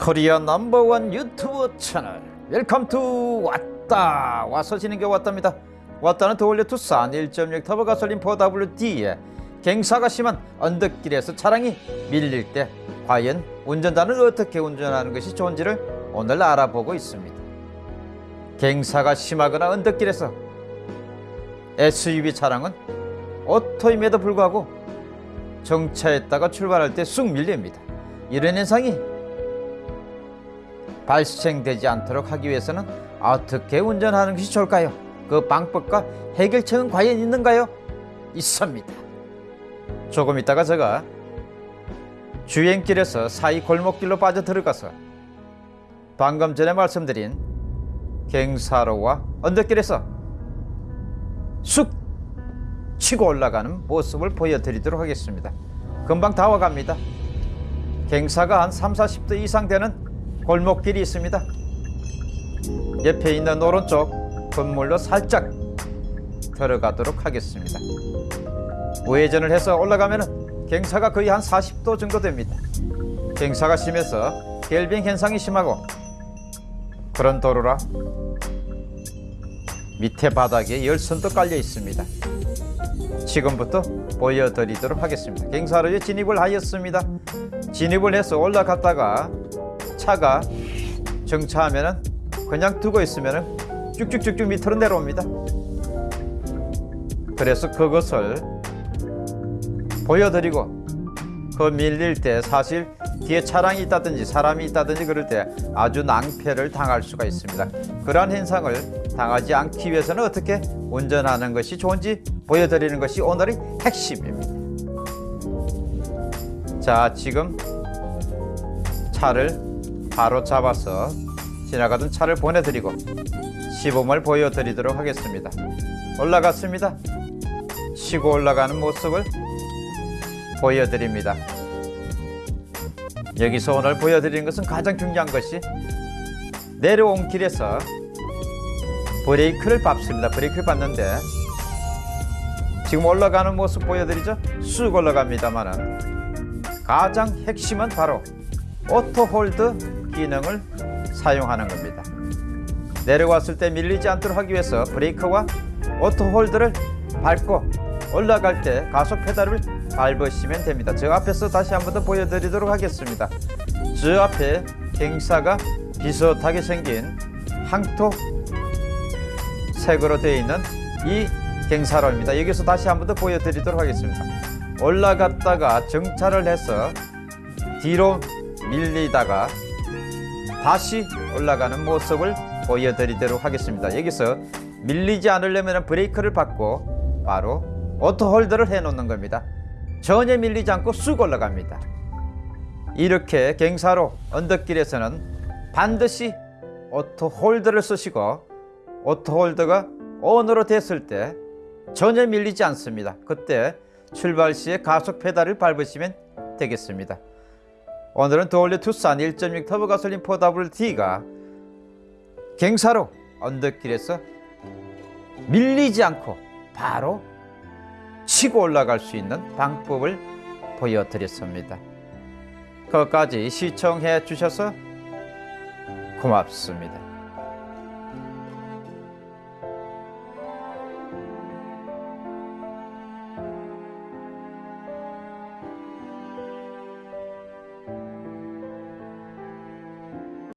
Korea number one YouTube 채널. Welcome to 왔다. 와서 지는 게 왔답니다. 왔다는 The all new 투싼 1.6 터보 가솔린 4WD에 갱사가 심한 언덕길에서 차량이 밀릴 때 과연 운전자는 어떻게 운전하는 것이 좋은지를 오늘 알아보고 있습니다. 갱사가 심하거나 언덕길에서 SUV 차량은 auto임에도 불구하고 정차했다가 출발할 때 쑥 밀립니다. 이런 현상이 발생되지 않도록 하기 위해서는 어떻게 운전하는 것이 좋을까요? 그 방법과 해결책은 과연 있는가요? 있습니다. 조금 있다가 제가 주행길에서 사이 골목길로 빠져 들어가서 방금 전에 말씀드린 갱사로와 언덕길에서 쑥 치고 올라가는 모습을 보여드리도록 하겠습니다. 금방 다 와갑니다. 갱사가 한 3, 40도 이상 되는 골목길이 있습니다. 옆에 있는 오른쪽 건물로 살짝 들어가도록 하겠습니다. 우회전을 해서 올라가면 갱사가 거의 한 40도 정도 됩니다. 갱사가 심해서 겔빙 현상이 심하고 그런 도로라 밑에 바닥에 열선도 깔려 있습니다. 지금부터 보여드리도록 하겠습니다. 갱사로에 진입을 하였습니다. 진입을 해서 올라갔다가 차가 정차하면 그냥 두고 있으면 쭉쭉쭉쭉 밑으로 내려옵니다. 그래서 그것을 보여드리고 그 밀릴 때 사실 뒤에 차량이 있다든지 사람이 있다든지 그럴 때 아주 낭패를 당할 수가 있습니다. 그러한 현상을 당하지 않기 위해서는 어떻게 운전하는 것이 좋은지 보여드리는 것이 오늘의 핵심입니다. 자, 지금 차를 바로 잡아서 지나가던 차를 보내드리고 시범을 보여드리도록 하겠습니다. 올라갔습니다. 치고 올라가는 모습을 보여드립니다. 여기서 오늘 보여드리는 것은 가장 중요한 것이 내려온 길에서 브레이크를 밟습니다. 브레이크를 밟는데 지금 올라가는 모습 보여드리죠? 쑥 올라갑니다만은 가장 핵심은 바로 auto hold 기능을 사용하는 겁니다. 내려왔을 때 밀리지 않도록 하기 위해서 브레이크와 오토홀드를 밟고 올라갈 때 가속 페달을 밟으시면 됩니다. 저 앞에서 다시 한 번 더 보여드리도록 하겠습니다. 저 앞에 갱사가 비슷하게 생긴 항토 색으로 되어 있는 이 갱사로입니다. 여기서 다시 한 번 더 보여드리도록 하겠습니다. 올라갔다가 정차를 해서 뒤로 밀리다가 다시 올라가는 모습을 보여드리도록 하겠습니다. 여기서 밀리지 않으려면 브레이크를 밟고 바로 auto hold를 해 놓는 겁니다. 전혀 밀리지 않고 쑥 올라갑니다. 이렇게 갱사로 언덕길에서는 반드시 auto hold를 쓰시고 auto hold가 on으로 됐을 때 전혀 밀리지 않습니다. 그때 출발 시에 가속 페달을 밟으시면 되겠습니다. 오늘은 더올리 투싼 1.6 터보 가솔린 4WD가 갱사로 언덕길에서 밀리지 않고 바로 치고 올라갈 수 있는 방법을 보여드렸습니다. 끝까지 시청해 주셔서 고맙습니다.